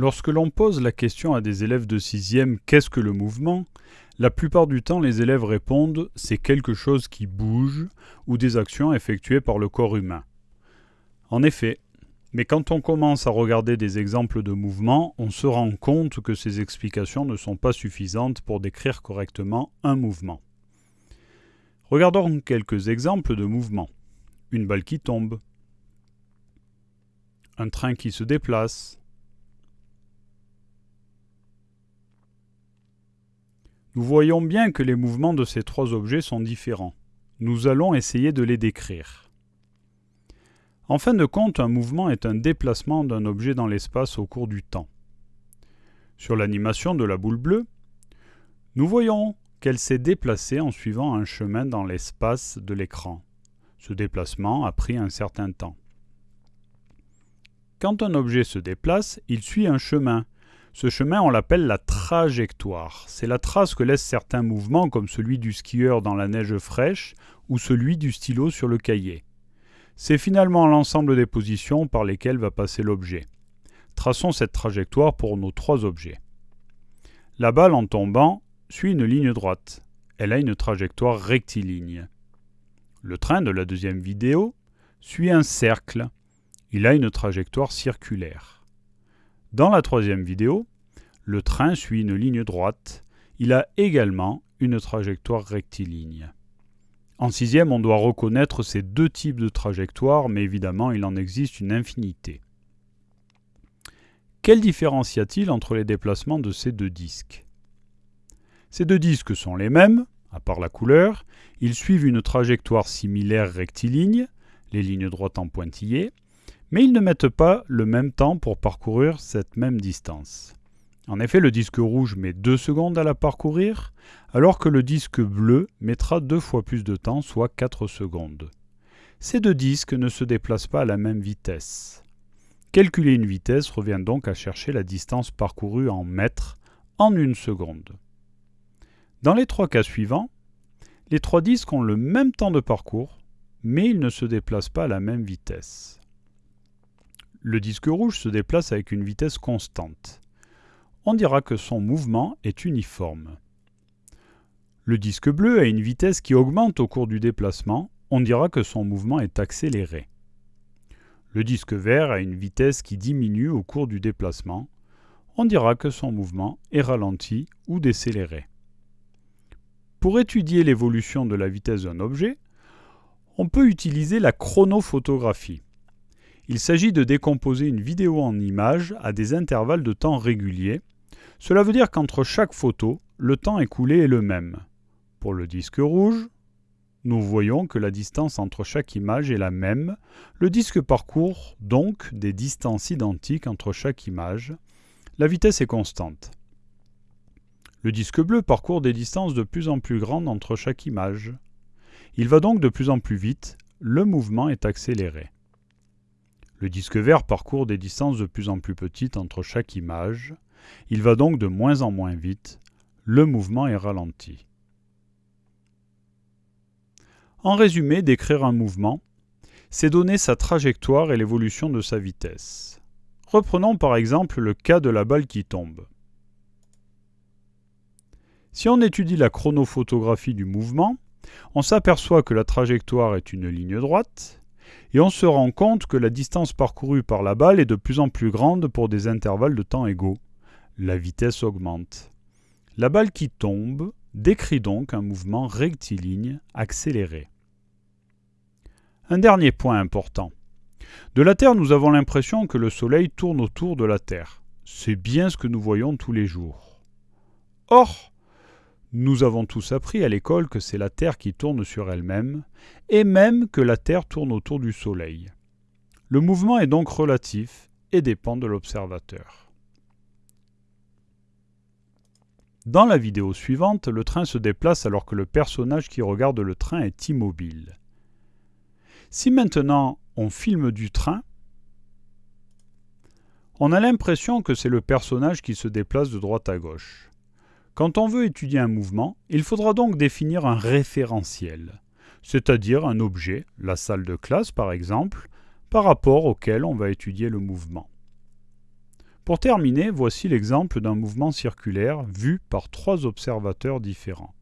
Lorsque l'on pose la question à des élèves de 6e qu'est-ce que le mouvement? La plupart du temps les élèves répondent c'est quelque chose qui bouge ou des actions effectuées par le corps humain. En effet, mais quand on commence à regarder des exemples de mouvements, on se rend compte que ces explications ne sont pas suffisantes pour décrire correctement un mouvement. Regardons quelques exemples de mouvements. Une balle qui tombe, un train qui se déplace, Nous voyons bien que les mouvements de ces trois objets sont différents. Nous allons essayer de les décrire. En fin de compte, un mouvement est un déplacement d'un objet dans l'espace au cours du temps. Sur l'animation de la boule bleue, nous voyons qu'elle s'est déplacée en suivant un chemin dans l'espace de l'écran. Ce déplacement a pris un certain temps. Quand un objet se déplace, il suit un chemin, ce chemin, on l'appelle la trajectoire. C'est la trace que laissent certains mouvements, comme celui du skieur dans la neige fraîche ou celui du stylo sur le cahier. C'est finalement l'ensemble des positions par lesquelles va passer l'objet. Traçons cette trajectoire pour nos trois objets. La balle, en tombant, suit une ligne droite. Elle a une trajectoire rectiligne. Le train de la deuxième vidéo suit un cercle. Il a une trajectoire circulaire. Dans la troisième vidéo, le train suit une ligne droite. Il a également une trajectoire rectiligne. En sixième, on doit reconnaître ces deux types de trajectoires, mais évidemment, il en existe une infinité. Quelle différence y a-t-il entre les déplacements de ces deux disques? Ces deux disques sont les mêmes, à part la couleur. Ils suivent une trajectoire similaire rectiligne, les lignes droites en pointillés, mais ils ne mettent pas le même temps pour parcourir cette même distance. En effet, le disque rouge met 2 secondes à la parcourir, alors que le disque bleu mettra deux fois plus de temps, soit 4 secondes. Ces deux disques ne se déplacent pas à la même vitesse. Calculer une vitesse revient donc à chercher la distance parcourue en mètres en une seconde. Dans les trois cas suivants, les trois disques ont le même temps de parcours, mais ils ne se déplacent pas à la même vitesse. Le disque rouge se déplace avec une vitesse constante. On dira que son mouvement est uniforme. Le disque bleu a une vitesse qui augmente au cours du déplacement. On dira que son mouvement est accéléré. Le disque vert a une vitesse qui diminue au cours du déplacement. On dira que son mouvement est ralenti ou décéléré. Pour étudier l'évolution de la vitesse d'un objet, on peut utiliser la chronophotographie. Il s'agit de décomposer une vidéo en images à des intervalles de temps réguliers. Cela veut dire qu'entre chaque photo, le temps écoulé est le même. Pour le disque rouge, nous voyons que la distance entre chaque image est la même. Le disque parcourt donc des distances identiques entre chaque image. La vitesse est constante. Le disque bleu parcourt des distances de plus en plus grandes entre chaque image. Il va donc de plus en plus vite, le mouvement est accéléré. Le disque vert parcourt des distances de plus en plus petites entre chaque image. Il va donc de moins en moins vite. Le mouvement est ralenti. En résumé, décrire un mouvement, c'est donner sa trajectoire et l'évolution de sa vitesse. Reprenons par exemple le cas de la balle qui tombe. Si on étudie la chronophotographie du mouvement, on s'aperçoit que la trajectoire est une ligne droite, et on se rend compte que la distance parcourue par la balle est de plus en plus grande pour des intervalles de temps égaux. La vitesse augmente. La balle qui tombe décrit donc un mouvement rectiligne accéléré. Un dernier point important. De la Terre, nous avons l'impression que le Soleil tourne autour de la Terre. C'est bien ce que nous voyons tous les jours. Or, nous avons tous appris à l'école que c'est la Terre qui tourne sur elle-même, et même que la Terre tourne autour du Soleil. Le mouvement est donc relatif et dépend de l'observateur. Dans la vidéo suivante, le train se déplace alors que le personnage qui regarde le train est immobile. Si maintenant on filme du train, on a l'impression que c'est le personnage qui se déplace de droite à gauche. Quand on veut étudier un mouvement, il faudra donc définir un référentiel, c'est-à-dire un objet, la salle de classe par exemple, par rapport auquel on va étudier le mouvement. Pour terminer, voici l'exemple d'un mouvement circulaire vu par trois observateurs différents.